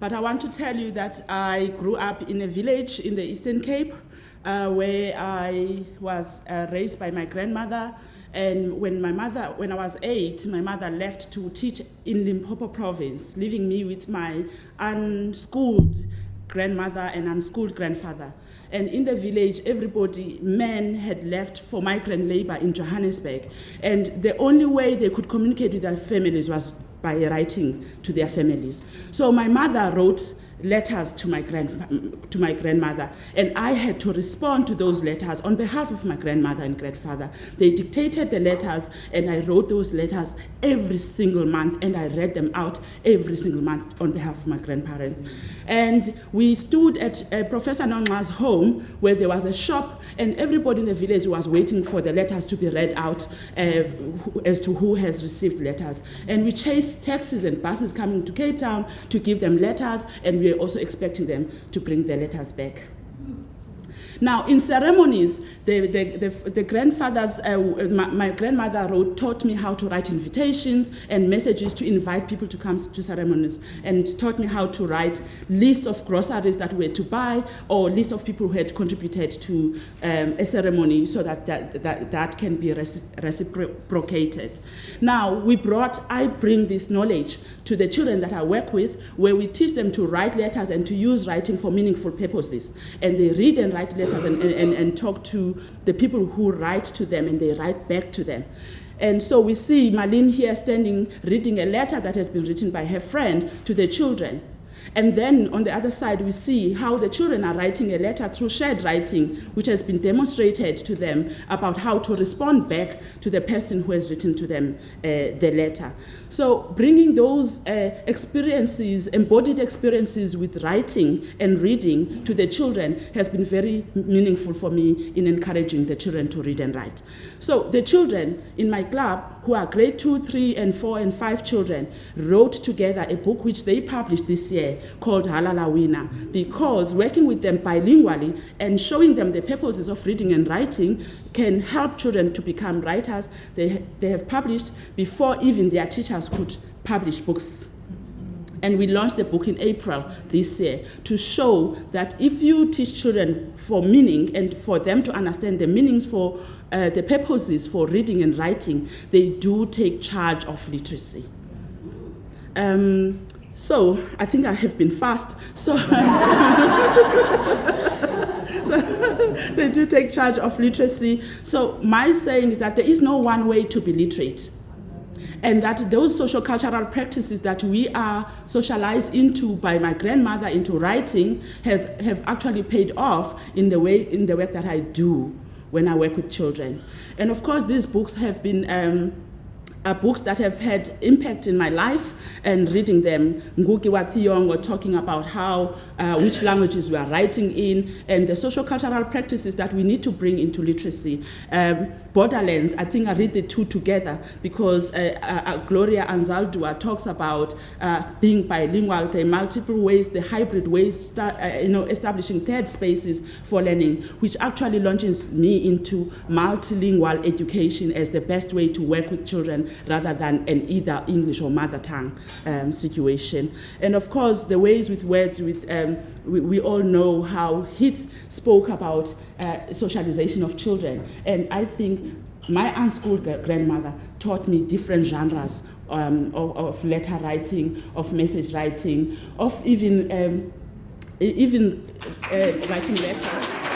But I want to tell you that I grew up in a village in the Eastern Cape uh, where I was uh, raised by my grandmother. And when my mother, when I was eight, my mother left to teach in Limpopo province, leaving me with my unschooled grandmother and unschooled grandfather. And in the village, everybody, men had left for migrant labor in Johannesburg. And the only way they could communicate with their families was by writing to their families. So my mother wrote letters to my, grand, to my grandmother, and I had to respond to those letters on behalf of my grandmother and grandfather. They dictated the letters, and I wrote those letters every single month, and I read them out every single month on behalf of my grandparents. And we stood at uh, Professor Nonga's home where there was a shop, and everybody in the village was waiting for the letters to be read out uh, as to who has received letters. And we chased taxis and buses coming to Cape Town to give them letters, and we we're also expecting them to bring their letters back. Now, in ceremonies, the, the, the, the grandfathers, uh, my, my, grandmother wrote, taught me how to write invitations and messages to invite people to come to ceremonies and taught me how to write lists of groceries that were to buy or list of people who had contributed to um, a ceremony so that that, that, that can be reciprocated. Now, we brought, I bring this knowledge to the children that I work with where we teach them to write letters and to use writing for meaningful purposes. And they read and write letters letters and, and, and talk to the people who write to them and they write back to them. And so we see Marlene here standing, reading a letter that has been written by her friend to the children. And then on the other side, we see how the children are writing a letter through shared writing, which has been demonstrated to them about how to respond back to the person who has written to them uh, the letter. So bringing those uh, experiences, embodied experiences with writing and reading to the children has been very meaningful for me in encouraging the children to read and write. So the children in my club, who are grade two, three, and four, and five children, wrote together a book which they published this year called Halala Winner because working with them bilingually and showing them the purposes of reading and writing can help children to become writers. They, they have published before even their teachers could publish books. And we launched the book in April this year to show that if you teach children for meaning and for them to understand the meanings for uh, the purposes for reading and writing, they do take charge of literacy. Um, so I think I have been fast. So, so they do take charge of literacy. So my saying is that there is no one way to be literate. And that those social cultural practices that we are socialized into by my grandmother into writing has have actually paid off in the way in the work that I do when I work with children. And of course, these books have been um, are books that have had impact in my life and reading them. Ngugi wa Thiong'o talking about how, uh, which languages we are writing in and the social cultural practices that we need to bring into literacy. Um, Borderlands, I think I read the two together because uh, uh, uh Gloria Anzaldúa talks about uh, being bilingual, the multiple ways, the hybrid ways, uh, you know, establishing third spaces for learning, which actually launches me into multilingual education as the best way to work with children rather than an either English or mother tongue um, situation. And of course, the ways with words, with, um, we, we, all know how Heath spoke about uh, socialization of children. And I think my unschooled grandmother taught me different genres um, of, of, letter writing, of message writing, of even, um, even uh, writing letters.